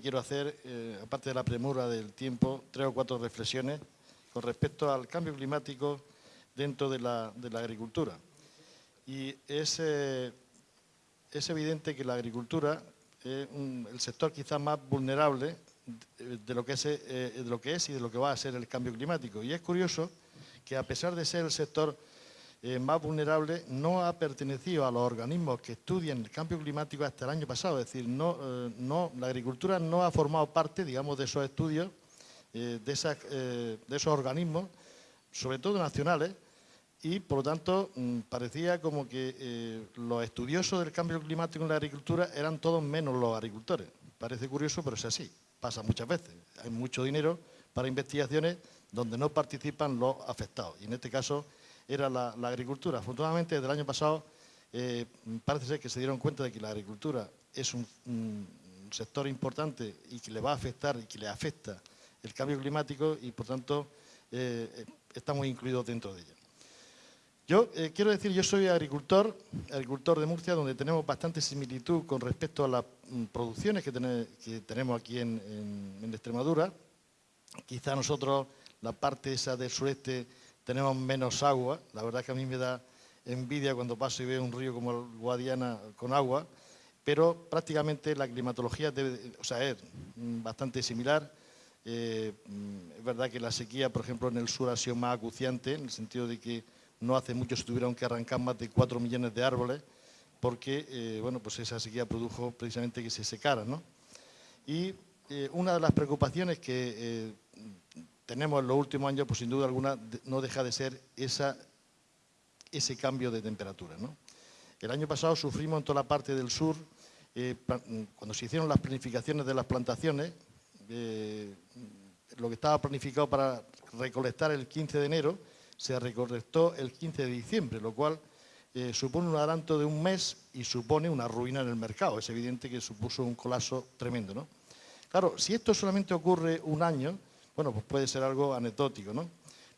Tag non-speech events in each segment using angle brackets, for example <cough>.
quiero hacer, eh, aparte de la premura del tiempo, tres o cuatro reflexiones con respecto al cambio climático dentro de la, agricultura. Y es, eh, es, evidente que la agricultura es el sector quizás más vulnerable es, de lo que es y de lo que va a ser el cambio climático. Y es curioso que a pesar de ser el sector eh, más vulnerable no ha pertenecido a los organismos que estudian el cambio climático hasta el año pasado. Es decir, no, eh, no, la agricultura no ha formado parte, digamos, de esos estudios, eh, de, de, esos organismos, sobre todo nacionales, y por lo tanto mm, parecía como que los estudiosos del cambio climático en la agricultura eran todos menos los agricultores. Parece curioso, pero es así. Pasa muchas veces. Hay mucho dinero para investigaciones donde no participan los afectados. Y en este caso era la, agricultura. Afortunadamente, desde el año pasado eh, parece ser que se dieron cuenta de que la agricultura es un, sector importante y que le va a afectar y que le afecta el cambio climático y, por tanto, eh, estamos incluidos dentro de ella. Yo eh, quiero decir, yo soy agricultor, agricultor de Murcia, donde tenemos bastante similitud con respecto a las mm, producciones que, tenemos aquí en, en Extremadura. Quizá nosotros, la parte esa del sureste, tenemos menos agua. La verdad es que a mí me da envidia cuando paso y veo un río como el Guadiana con agua, pero prácticamente la climatología debe, o sea, es bastante similar. Eh, es verdad que la sequía, por ejemplo, en el sur ha sido más acuciante, en el sentido de que no hace mucho se tuvieron que arrancar más de 4 millones de árboles, porque eh, bueno, pues esa sequía produjo precisamente que se secaran. ¿no? Y eh, una de las preocupaciones que tenemos en los últimos años, pues sin duda alguna, no deja de ser esa, ese cambio de temperatura. El año pasado sufrimos en toda la parte del sur, eh, cuando se hicieron las planificaciones de las plantaciones, eh, lo que estaba planificado para recolectar el 15 de enero, se recolectó el 15 de diciembre, lo cual eh, supone un adelanto de un mes y supone una ruina en el mercado. Es evidente que supuso un colapso tremendo. ¿no? Claro, si esto solamente ocurre un año, bueno, pues puede ser algo anecdótico, ¿no?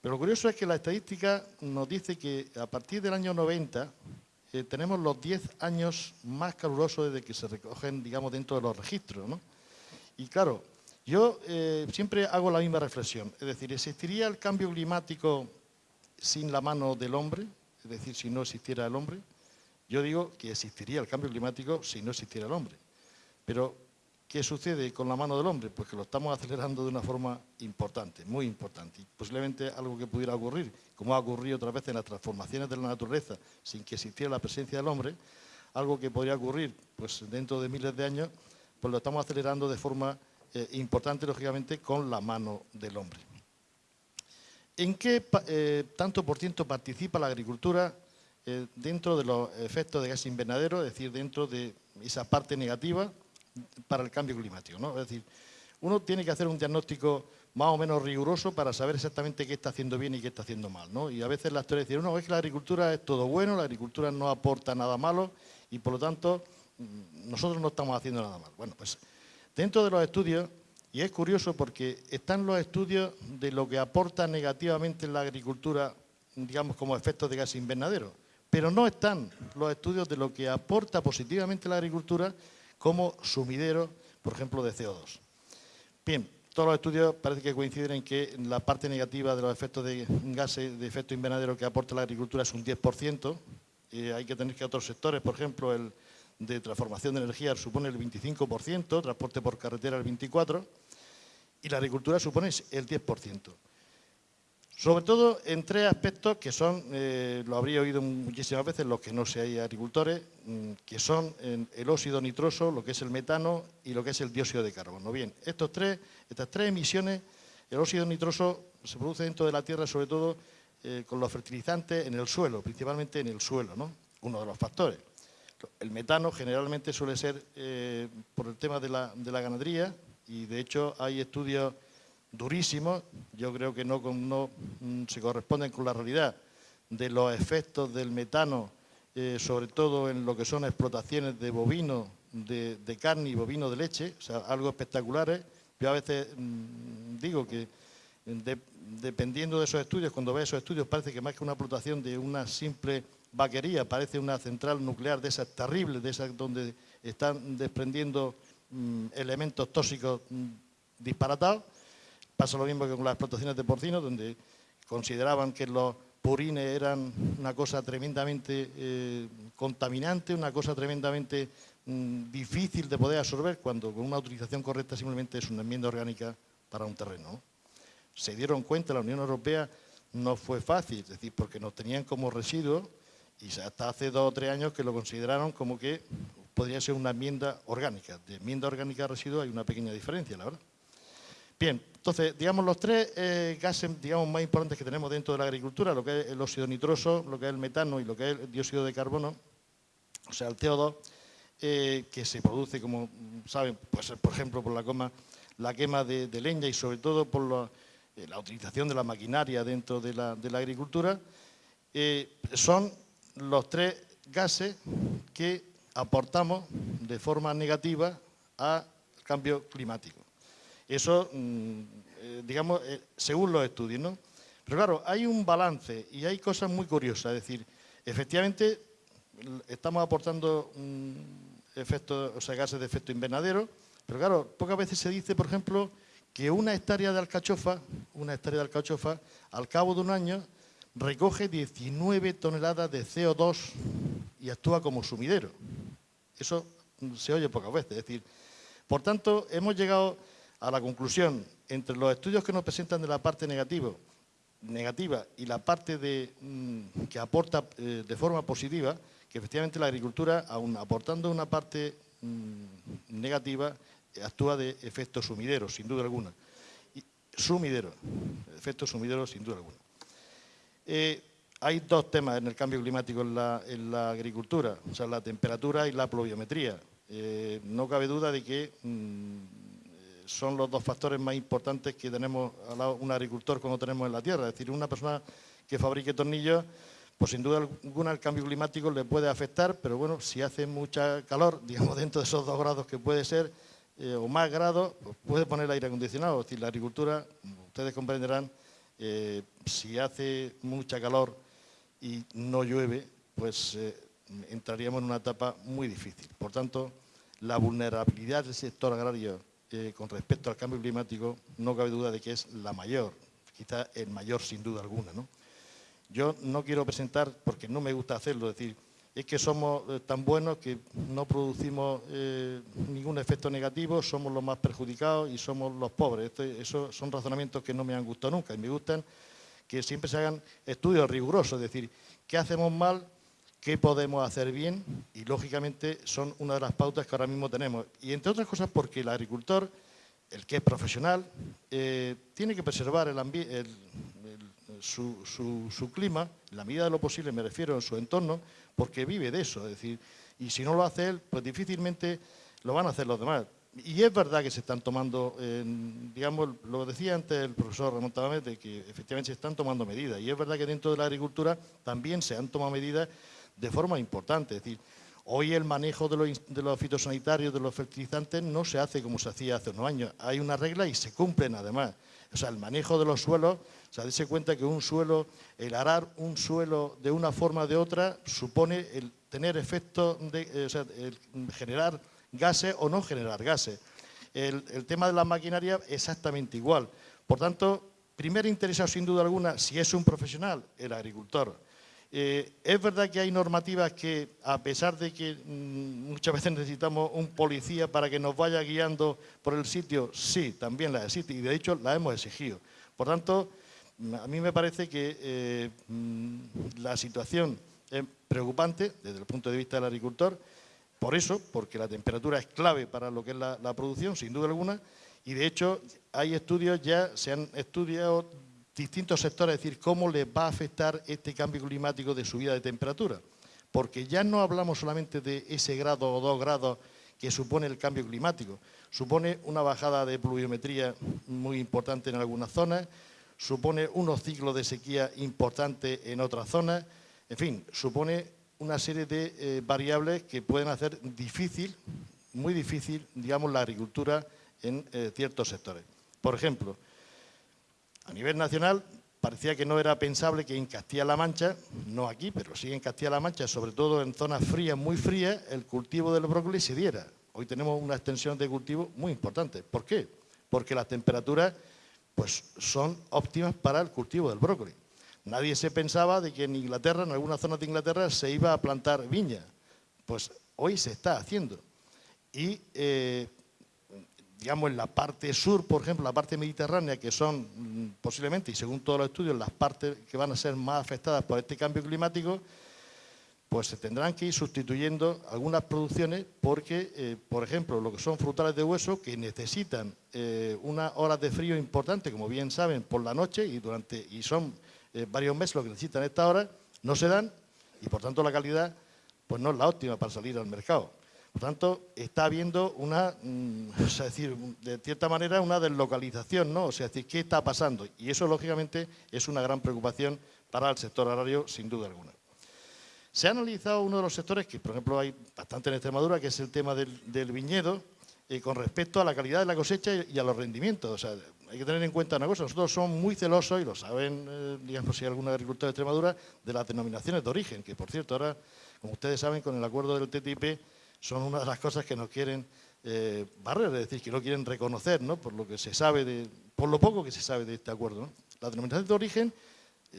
Pero lo curioso es que la estadística nos dice que a partir del año 90 eh, tenemos los 10 años más calurosos desde que se recogen, digamos, dentro de los registros, ¿no? Y claro, yo eh, siempre hago la misma reflexión, es decir, ¿existiría el cambio climático sin la mano del hombre? Es decir, si no existiera el hombre. Yo digo que existiría el cambio climático si no existiera el hombre. Pero ¿Qué sucede con la mano del hombre? Pues que lo estamos acelerando de una forma importante, muy importante. Posiblemente algo que pudiera ocurrir, como ha ocurrido otra vez en las transformaciones de la naturaleza, sin que existiera la presencia del hombre, algo que podría ocurrir pues, dentro de miles de años, pues lo estamos acelerando de forma eh, importante, lógicamente, con la mano del hombre. ¿En qué eh, tanto por ciento participa la agricultura eh, dentro de los efectos de gas invernadero, es decir, dentro de esa parte negativa para el cambio climático. ¿no? Es decir, uno tiene que hacer un diagnóstico más o menos riguroso para saber exactamente qué está haciendo bien y qué está haciendo mal. ¿no? Y a veces la historia dice, no, es que la agricultura es todo bueno, la agricultura no aporta nada malo y por lo tanto mm, nosotros no estamos haciendo nada mal. Bueno, pues dentro de los estudios, y es curioso porque están los estudios de lo que aporta negativamente la agricultura, digamos como efectos de gas invernadero, pero no están los estudios de lo que aporta positivamente la agricultura como sumidero, por ejemplo, de CO2. Bien, todos los estudios parece que coinciden en que la parte negativa de los efectos de gases de efecto invernadero que aporta la agricultura es un 10%. hay que tener que otros sectores, por ejemplo, el de transformación de energía supone el 25%, transporte por carretera el 24%, y la agricultura supone el 10%. Sobre todo en tres aspectos que son, eh, lo habría oído muchísimas veces los que no sean agricultores, mm, que son el óxido nitroso, lo que es el metano y lo que es el dióxido de carbono. Bien, estos tres, estas tres emisiones, el óxido nitroso se produce dentro de la tierra sobre todo eh, con los fertilizantes en el suelo, principalmente en el suelo, ¿no? uno de los factores. El metano generalmente suele ser eh, por el tema de la, de la ganadería y de hecho hay estudios durísimos, yo creo que no, no mm, se corresponden con la realidad de los efectos del metano, eh, sobre todo en lo que son explotaciones de bovino, de, carne y bovino de leche, o sea, algo espectaculares. Yo a veces mm, digo que dependiendo de esos estudios, cuando ve esos estudios parece que más que una explotación de una simple vaquería, parece una central nuclear de esas terribles, de esas donde están desprendiendo mm, elementos tóxicos mm, disparatados. Pasa lo mismo que con las explotaciones de porcinos, donde consideraban que los purines eran una cosa tremendamente eh, contaminante, una cosa tremendamente mm, difícil de poder absorber, cuando con una utilización correcta simplemente es una enmienda orgánica para un terreno. Se dieron cuenta, la Unión Europea no fue fácil, es decir, porque nos tenían como residuo y hasta hace dos o tres años que lo consideraron como que podría ser una enmienda orgánica. De enmienda orgánica a residuo hay una pequeña diferencia, la verdad. Bien, entonces, digamos, los tres eh, gases digamos, más importantes que tenemos dentro de la agricultura, lo que es el óxido nitroso, lo que es el metano y lo que es el dióxido de carbono, o sea, el CO2, eh, que se produce, como saben, pues, por ejemplo, por la, coma, la quema de, leña y sobre todo por eh, la utilización de la maquinaria dentro de la, de la agricultura, son los tres gases que aportamos de forma negativa al cambio climático. Eso, mm, eh, digamos, eh, según los estudios, ¿no? Pero claro, hay un balance y hay cosas muy curiosas. Es decir, efectivamente, estamos aportando efectos, o sea, gases de efecto invernadero, pero claro, pocas veces se dice, por ejemplo, que una hectárea de alcachofa, una hectárea de alcachofa, al cabo de un año, recoge 19 toneladas de CO2 y actúa como sumidero. Eso se oye pocas veces. Es decir, por tanto, hemos llegado a la conclusión, entre los estudios que nos presentan de la parte negativa, y la parte de, mm, que aporta eh, de forma positiva, que efectivamente la agricultura, aun aportando una parte mm, negativa, actúa de efecto sumidero, sin duda alguna. Sumidero, efecto sumidero, sin duda alguna. Eh, hay dos temas en el cambio climático en la, agricultura, o sea, la temperatura y la pluviometría. Eh, no cabe duda de que mm, son los dos factores más importantes que tenemos un agricultor cuando tenemos en la tierra. Es decir, una persona que fabrique tornillos, pues sin duda alguna el cambio climático le puede afectar, pero bueno, si hace mucha calor, <laughs> digamos dentro de esos dos grados que puede ser, eh, o más grados, pues puede poner el aire acondicionado. Es decir, la agricultura, ustedes comprenderán, eh, si hace mucha calor y no llueve, pues eh, entraríamos en una etapa muy difícil. Por tanto, la vulnerabilidad del sector agrario con respecto al cambio climático no cabe duda de que es la mayor, quizá el mayor sin duda alguna. Yo no quiero presentar, porque no me gusta hacerlo, decir, es que somos eh, tan buenos que no producimos eh, ningún efecto negativo, somos los más perjudicados y somos los pobres. esos son razonamientos que no me han gustado nunca y me gustan que siempre se hagan estudios rigurosos, es decir, qué hacemos mal, qué podemos hacer bien y lógicamente son una de las pautas que ahora mismo tenemos. Y entre otras cosas porque el agricultor, el que es profesional, eh, tiene que preservar el su, su, clima, en la medida de lo posible me refiero en su entorno, porque vive de eso, es decir, y si no lo hace él, pues difícilmente lo van a hacer los demás. Y es verdad que se están tomando, digamos, lo decía antes el profesor Ramón Tabamete, que efectivamente se están tomando medidas, y es verdad que dentro de la agricultura también se han tomado medidas de forma importante, es decir, Hoy el manejo de los, de los, fitosanitarios, de los fertilizantes, no se hace como se hacía hace unos años. Hay una regla y se cumplen además. O sea, el manejo de los suelos, o sea, dése cuenta que un suelo, el arar un suelo de una forma o de otra, supone el tener efectos, de, eh, o sea, generar gases o no generar gases. El, el tema de la maquinaria, exactamente igual. Por tanto, primer interesado sin duda alguna, si es un profesional, el agricultor. Eh, es verdad que hay normativas que, a pesar de que mm, muchas veces <laughs> necesitamos un policía para que nos vaya guiando por el sitio, sí, también las existe y de hecho las hemos exigido. Por tanto, a mí me parece que eh, mm, la situación es preocupante desde el punto de vista del agricultor, por eso, porque la temperatura es clave para lo que es la producción, sin duda alguna, y de hecho hay estudios ya, se han estudiado distintos sectores, es decir, cómo les va a afectar este cambio climático de subida de temperatura. Porque ya no hablamos solamente de ese grado o dos grados que supone el cambio climático, supone una bajada de pluviometría muy importante en algunas zonas, supone unos ciclos de sequía importantes en otras zonas, en fin, supone una serie de eh, variables que pueden hacer difícil, muy difícil, digamos, la agricultura en eh, ciertos sectores. Por ejemplo, a nivel nacional parecía que no era pensable que en Castilla-La Mancha, no aquí, pero sí en Castilla-La Mancha, sobre todo en zonas frías, muy frías, el cultivo del brócoli se diera. hoy tenemos una extensión de cultivo muy importante. ¿Por qué? Porque las temperaturas pues, son óptimas para el cultivo del brócoli. Nadie se pensaba de que en Inglaterra, en algunas zonas de Inglaterra, se iba a plantar viña. Pues hoy se está haciendo. Y, eh, digamos, en la parte sur, por ejemplo, la parte mediterránea, que son mm, posiblemente, y según todos los estudios, las partes que van a ser más afectadas por este cambio climático, pues se tendrán que ir sustituyendo algunas producciones porque, eh, por ejemplo, lo que son frutales de hueso que necesitan eh, unas horas de frío importantes, como bien saben, por la noche y, durante, y son eh, varios meses lo que necesitan estas horas, no se dan y, por tanto, la calidad pues no es la óptima para salir al mercado. Por tanto, está habiendo una, mm, <laughs> o sea, decir, de cierta manera, una deslocalización, ¿no? O sea, decir, ¿qué está pasando? Y eso, lógicamente, es una gran preocupación para el sector agrario, sin duda alguna. Se ha analizado uno de los sectores que, por ejemplo, hay bastante en Extremadura, que es el tema del, viñedo, eh, con respecto a la calidad de la cosecha y, a los rendimientos. O sea, hay que tener en cuenta una cosa, nosotros somos muy celosos, y lo saben, eh, digamos, si hay algún agricultor de Extremadura, de las denominaciones de origen, que por cierto ahora, como ustedes saben, con el acuerdo del TTIP, son una de las cosas que nos quieren eh, barrer, es decir, que no quieren reconocer, ¿no? Por lo que se sabe, de, por lo poco que se sabe de este acuerdo. ¿no? Las denominaciones de origen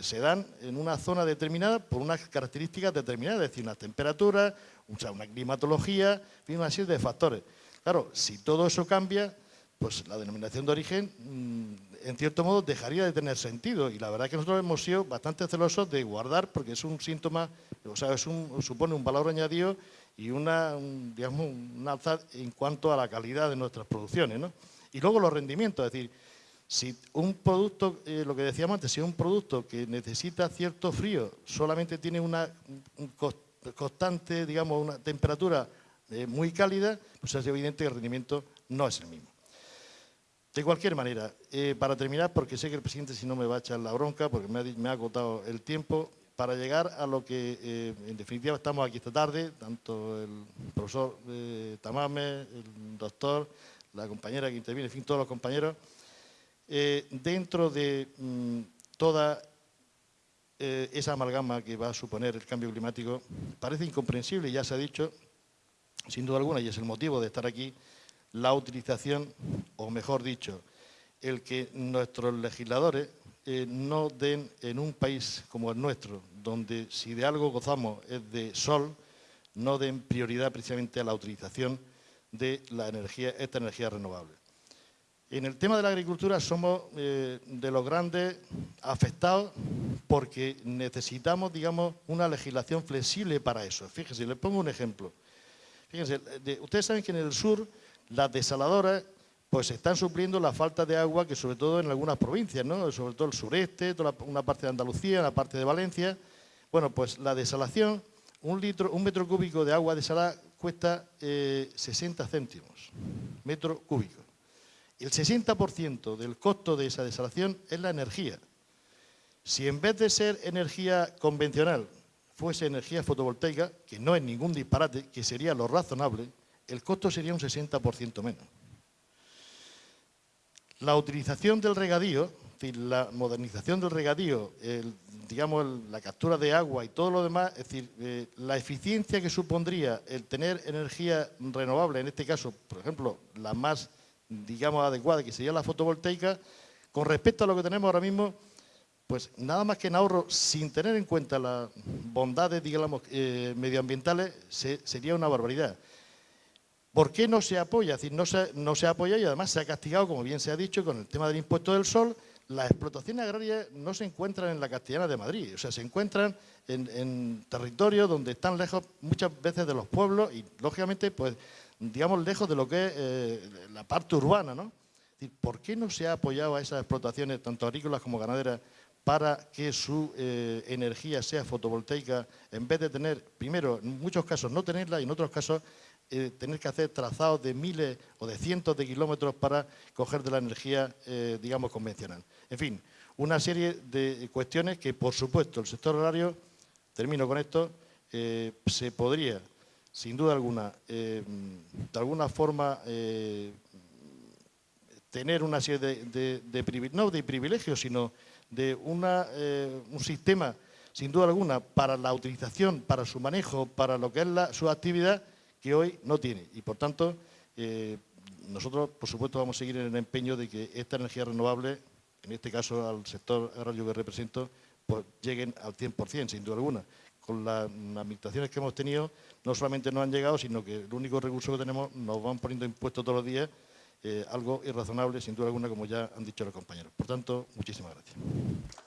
se dan en una zona determinada por unas características determinadas, es decir, una temperatura, una climatología, una serie de factores. Claro, si todo eso cambia, pues la denominación de origen, mm, en cierto modo, dejaría de tener sentido. Y la verdad es que nosotros hemos sido bastante celosos de guardar, porque es un síntoma, o sea, es un, supone un valor añadido y una, digamos, un alza en cuanto a la calidad de nuestras producciones. ¿no? Y luego los rendimientos, es decir, si un producto, eh, lo que decíamos antes, si un producto que necesita cierto frío solamente tiene una constante, digamos, una temperatura eh, muy cálida, pues es evidente que el rendimiento no es el mismo. De cualquier manera, eh, para terminar, porque sé que el presidente si no me va a echar la bronca, porque me ha, agotado el tiempo, para llegar a lo que en definitiva estamos aquí esta tarde, tanto el profesor Tamame, el doctor, la compañera que interviene, en fin, todos los compañeros, eh, dentro de mm, toda eh, esa amalgama que va a suponer el cambio climático, parece incomprensible, ya se ha dicho, sin duda alguna, y es el motivo de estar aquí, la utilización, o mejor dicho, el que nuestros legisladores eh, no den en un país como el nuestro, donde si de algo gozamos es de sol, no den prioridad precisamente a la utilización de la energía, esta energía renovable. En el tema de la agricultura somos eh, de los grandes afectados porque necesitamos, digamos, una legislación flexible para eso. Fíjense, les pongo un ejemplo. Fíjense, ustedes saben que en el sur las desaladoras pues están supliendo la falta de agua que sobre todo en algunas provincias, ¿no? sobre todo el sureste, toda una parte de Andalucía, la parte de Valencia. Bueno, pues la desalación, un, litro, un metro cúbico de agua desalada cuesta 60 eh, céntimos, metro cúbico. El 60% del costo de esa desalación es la energía. Si en vez de ser energía convencional fuese energía fotovoltaica, que no es ningún disparate, que sería lo razonable, el costo sería un 60% menos. La utilización del regadío, la modernización del regadío, digamos la captura de agua y todo lo demás, es decir, eh, la eficiencia que supondría el tener energía renovable, en este caso, por ejemplo, la más digamos, adecuada, que sería la fotovoltaica, con respecto a lo que tenemos ahora mismo, pues nada más que en ahorro, sin tener en cuenta las bondades, digamos, eh, medioambientales, sería una barbaridad. ¿Por qué no se apoya? Es decir, no se, no se apoya y además se ha castigado, como bien se ha dicho, con el tema del impuesto del sol. Las explotaciones agrarias no se encuentran en la Castellana de Madrid, o sea, se encuentran en, territorios donde están lejos muchas veces de los pueblos y, lógicamente, pues digamos, lejos de lo que es eh, la parte urbana, ¿no? ¿Por qué no se ha apoyado a esas explotaciones, tanto agrícolas como ganaderas, para que su eh, energía sea fotovoltaica, en vez de tener, primero, en muchos casos no tenerla y en otros casos eh, tener que hacer trazados de miles o de cientos de kilómetros para coger de la energía, digamos, convencional. En fin, una serie de cuestiones que, por supuesto, el sector horario, termino con esto, se podría sin duda alguna, eh, de alguna forma eh, tener una serie de, de, no de privilegios, sino de eh, un sistema, sin duda alguna, para la utilización, para su manejo, para lo que es su actividad, que hoy no tiene. Y por tanto, eh, nosotros, por supuesto, vamos a seguir en el empeño de que esta energía renovable, en este caso al sector agrario que represento, pues lleguen al 100%, sin duda alguna. Con las administraciones que hemos tenido, no solamente no han llegado, sino que el único recurso que tenemos nos van poniendo impuestos todos los días, eh, algo irrazonable, sin duda alguna, como ya han dicho los compañeros. Por tanto, muchísimas gracias.